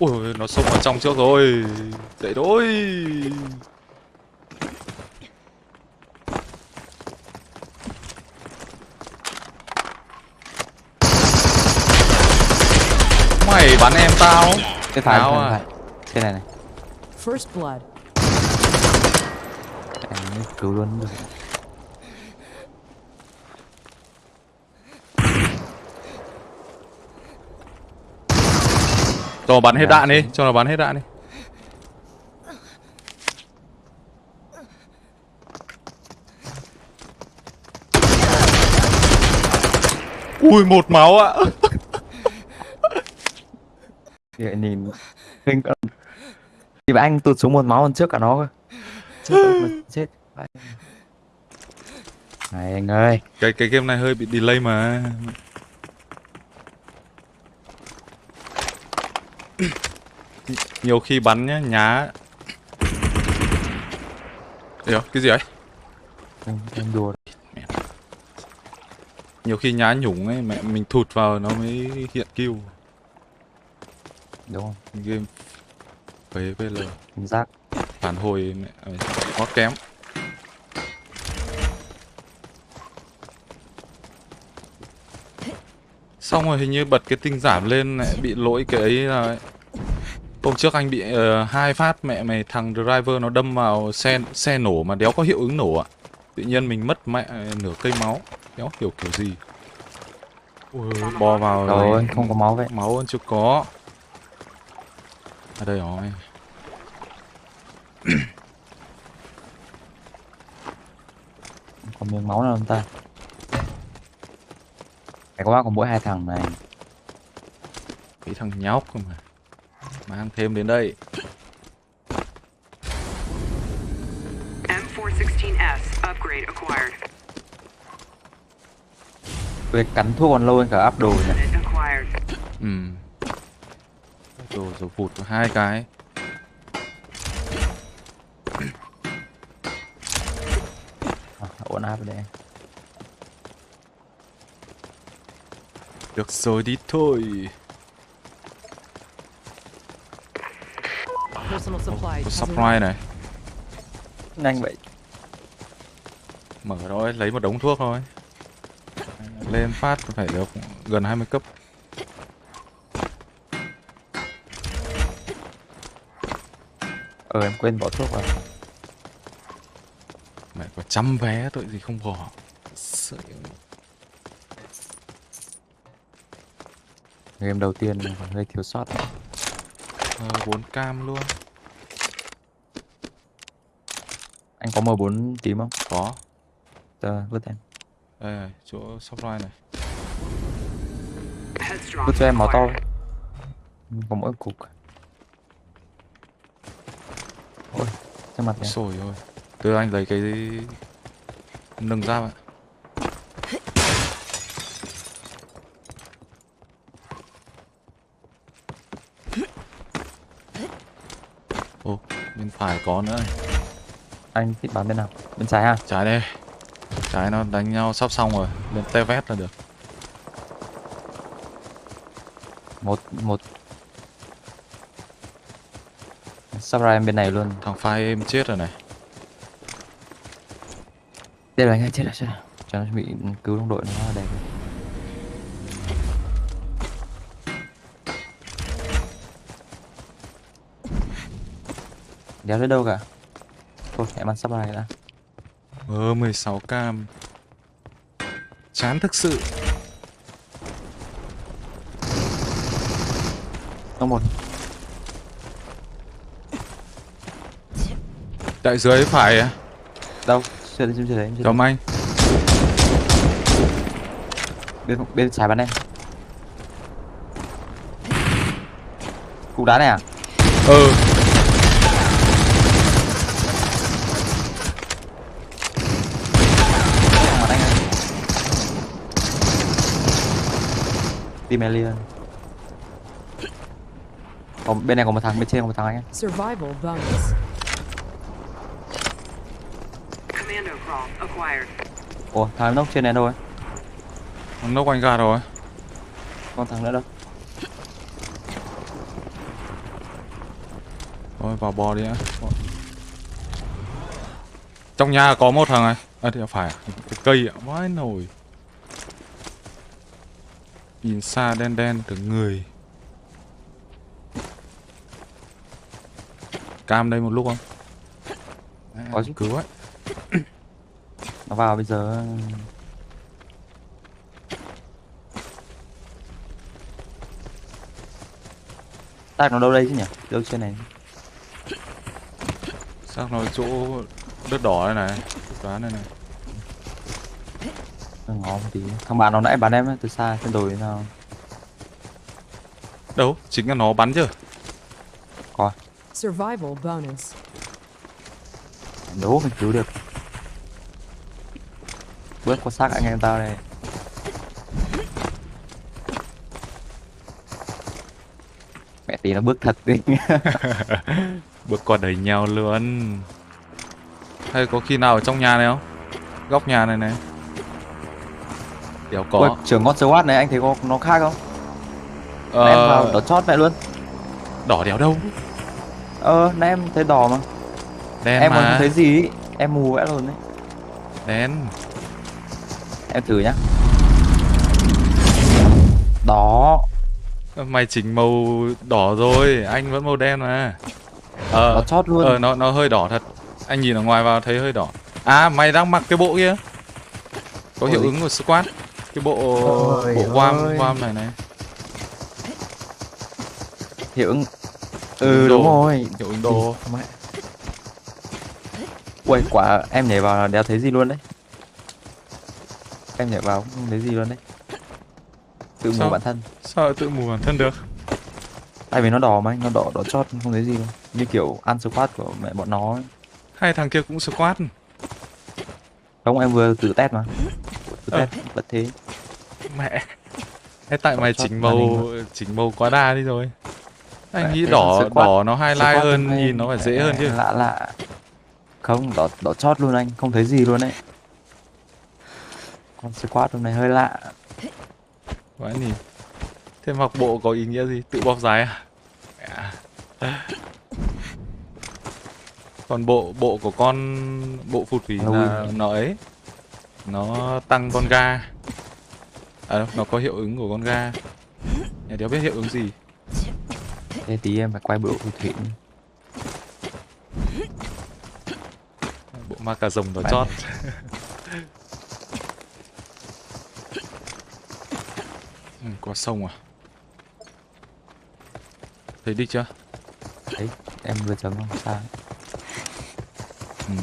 Ui, nó xông vào trong trước rồi. Dậy thôi. Mày bắn em tao. Cái phải, phải, à? Cái này này. First blood. Anh cứu luôn được. Cho nó bắn hết Dạ, đạn đi, cho nó bắn hết đạn đi. Ui một máu ạ. Vậy nhìn kinh cận. Thì anh tụt xuống một máu hơn trước cả nó cơ. Chết rồi, chết. Này anh ơi. Cái cái game này hơi bị delay mà. Nhiều khi bắn nhá, nhá. Điều, cái gì ấy? Anh đùa. Nhiều khi nhá nhủng ấy, mẹ mình thụt vào nó mới hiện kill. Đúng không? Game phế VL Chính xác. phản hồi mẹ ơi, quá kém. Xong rồi hình như bật cái tinh giảm lên lại bị lỗi cái ấy là Hôm trước anh bị ờ, hai phát mẹ mày thằng driver nó đâm vào xe xe nổ mà đéo có hiệu ứng nổ ạ. Tự nhiên mình mất mẹ nửa cây máu, đéo hiểu kiểu gì. Ui, bò vào Rồi, không có máu vậy. máu vẫn chưa có. À đây rồi. Còn miếng máu nào không ta? Phải có còn mỗi hai thằng này. Cái thằng nhóc cơ mà. Mang thêm đến đây. M416S upgrade acquired. Về cắn thuốc còn lâu hơn cả áp đồ nhỉ. Ừ. Rồi rồi vụt có hai cái. À, ổn áp đây. Được rồi đi thôi. Có supply này. Nhanh vậy. Mở thôi, lấy một đống thuốc thôi. Lên phát phải được gần 20 cấp. Ờ em quên bỏ thuốc vào. Mẹ có trăm vé tội gì không bỏ. Sợ. Game đầu tiên còn hơi thiếu sót. Ờ, 4 cam luôn. Anh có M4 tím không? Có. Tờ vứt em. Đây này, chỗ supply này. Vứt cho em máu to. Có mỗi cục. Ôi, trên mặt này. Sồi ơi. Từ anh lấy cái nâng ra ạ. Ồ, bên phải có nữa này. Anh thích bắn bên nào? Bên trái à? Trái đây. Trái nó đánh nhau sắp xong rồi. Lên te vét là được. Một, một. Sắp ra em bên này luôn. Thằng phai em chết rồi này. Đây là anh chết rồi, chết rồi. Cho nó bị cứu đồng đội nó đẹp. Đéo đến đâu cả. Thôi, em ăn sắp này đã. Ờ, 16 cam. Chán thực sự. Nó một. Đại dưới phải à? Đâu? Chưa đến, chưa đến, chưa. Tóm anh. Bên, bên trái bắn em. Cục đá này à? Ừ. Thằng bắn anh ơi. Team Alien. Còn bên này có một thằng, bên trên có một thằng anh. Survival bonus. Commando crawl acquired. Ủa, thằng nóc trên này đâu ấy? Thằng nốc anh gà rồi. Con thằng nữa đâu? thôi vào bò đi á trong nhà có một thằng này à thì phải à? cái cây ạ vãi nồi nhìn xa đen đen tưởng người. Cam đây một lúc không? À, Có chứ. cứu ấy. Nó vào bây giờ. Tag nó đâu đây chứ nhỉ? Đâu trên này. Sao nó chỗ đất đỏ đây này đoán đây này ngó một tí. Thằng bạn nó nãy bắn em ấy, từ xa trên đồi nào đâu? Chính là nó bắn chứ coi Survival bonus. đố mình cứu được. Bước qua xác anh em tao đây. Mẹ tí nó bước thật đi. Bước qua đẩy nhau luôn. Hay có khi nào ở trong nhà này không? Góc nhà này này đéo Ôi, có trường ngon SWAT này anh thấy có nó khác không? Ờ, em vào đỏ chót mẹ luôn. Đỏ đéo đâu? Ờ nãy em thấy đỏ mà. Đen em còn mà. không thấy gì ý. em mù vẽ luôn đấy. Đen. Em thử nhá. Đó mày chỉnh màu đỏ rồi anh vẫn màu đen mà. Ờ nó chót luôn. ờ nó nó hơi đỏ thật. Anh nhìn ở ngoài vào thấy hơi đỏ. À mày đang mặc cái bộ kia. Có Bộ hiệu gì? ứng của squad cái bộ Ôi bộ quam quam này này. Hiệu ứng ừ Đồ. đúng rồi. Hiệu ứng đồ mẹ quả em nhảy vào là đéo thấy gì luôn đấy. Em nhảy vào không thấy gì luôn đấy. Tự mù bản thân. Sao tự mù bản thân được? Tại vì nó đỏ mà anh nó đỏ đỏ chót không thấy gì luôn. Như kiểu ăn squat của mẹ bọn nó ấy. hai thằng kia cũng squad không em vừa tự test mà. Tự Ờ. test vẫn thế mẹ. Hay tại mày chỉnh màu chỉnh màu quá đa đi rồi. Anh nghĩ đỏ đỏ nó highlight hơn nhìn nó phải dễ hơn chứ. lạ lạ. Không đỏ đỏ chót luôn anh không thấy gì luôn đấy. Con squat hôm nay hơi lạ. Vãi nhỉ. Thế mặc bộ có ý nghĩa gì? Tự bóp dài à? Còn bộ bộ của con bộ phụt phí là nó ấy. Nó tăng con ga À đâu, nó có hiệu ứng của con ga. Nhà đéo biết hiệu ứng gì. Thế tí em phải quay bộ phù thủy Bộ ma cà rồng đỏ Bạn chót. ừ, Qua sông à? Thấy đi chưa? đấy em vừa chấm không? Sao? Ừ.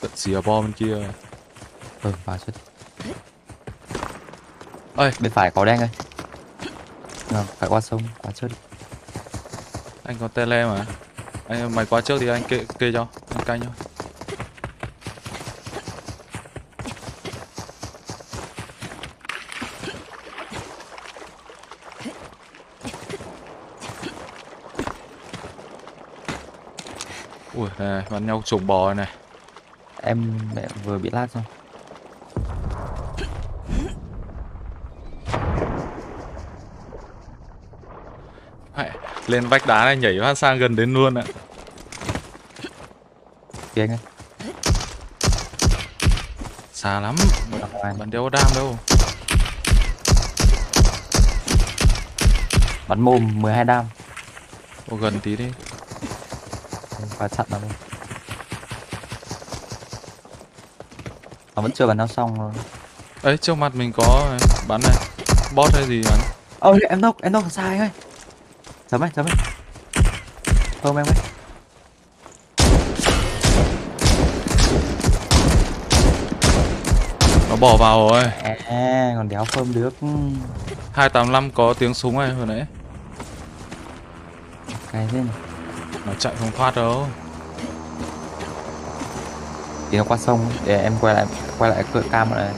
Tận xìa bo bên kia. Ừ vào chút Ơi, bên phải có đen ơi. Ờ, phải qua sông qua trước đi. Anh có tele mà. Anh mày qua trước thì anh kê kê cho anh canh cho ui này bắn nhau trồng bò này. Em mẹ vừa bị lag xong Mẹ, lên vách đá này nhảy phát sang gần đến luôn ạ. Kia anh ơi. Xa lắm. Bắn đéo có đam đâu. Bắn mồm 12 đam. Ô, gần tí đi. Qua chặn luôn nó vẫn chưa bắn nó xong rồi. Ấy trước mặt mình có bắn này. Bot hay gì bắn? Ôi em đâu em còn sai anh ơi chấm ấy chấm ấy không em ơi nó bỏ vào rồi. À, còn đéo phơm được. 285 có tiếng súng này vừa nãy. Cái thế này. Nó chạy không thoát đâu. Thì nó qua sông để em quay lại quay lại cửa cam lại.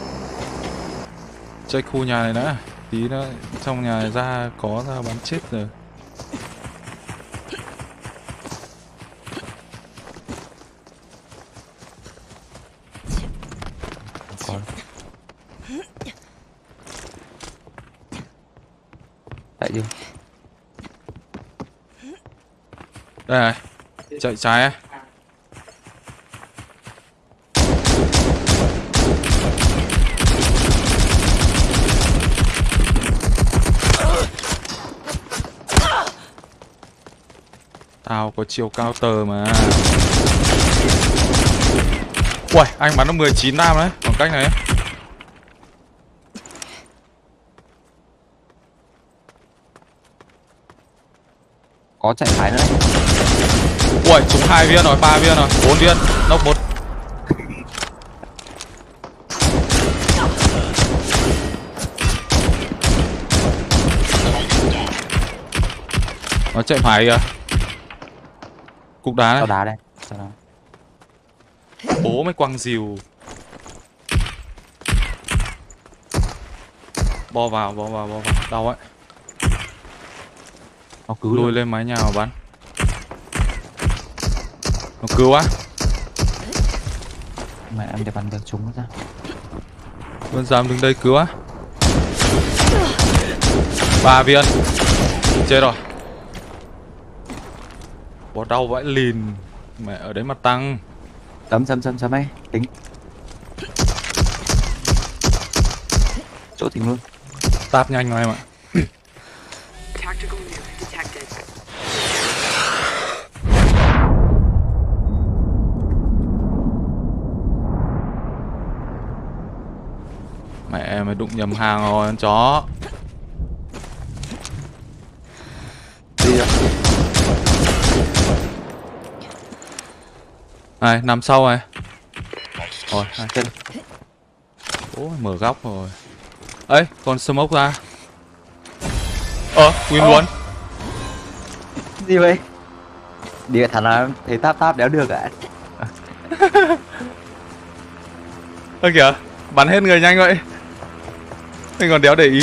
Check khu nhà này đã. Tí nữa trong nhà này ra có ra bắn chết rồi có tại đi đây này. Chạy trái ấy. Tao có chiều cao tờ mà. Uầy, anh bắn nó 19 nam đấy, khoảng cách này. ấy. Có chạy phải nữa đấy Ui, trúng hai viên rồi, ba viên rồi, bốn viên, nốc một. Nó chạy phải kìa. Cục đá này, đá đây bố mới quăng dìu. Bo vào, bo vào, bo vào, đau ấy. Nó cứu Lùi lên mái nhà mà bắn. Nó cứu á. mà em để bắn được chúng nó ra. Vân dám đứng đây cứu á ba viên. Chết rồi. Bó đau vãi lìn. Mẹ ở đấy mà tăng. Sấm sấm sấm sấm ấy. Tính. Chỗ tính luôn. Táp nhanh mà em ạ Mẹ mày đụng nhầm hàng rồi con chó. Đi rồi Này nằm sau này. Rồi hai Chân. Ôi mở góc rồi. Ấy còn smoke ra. Ờ win luôn. Gì vậy? Đi thằng nào thấy táp táp đéo được ạ. Ơ kìa bắn hết người nhanh vậy mình còn đéo để ý.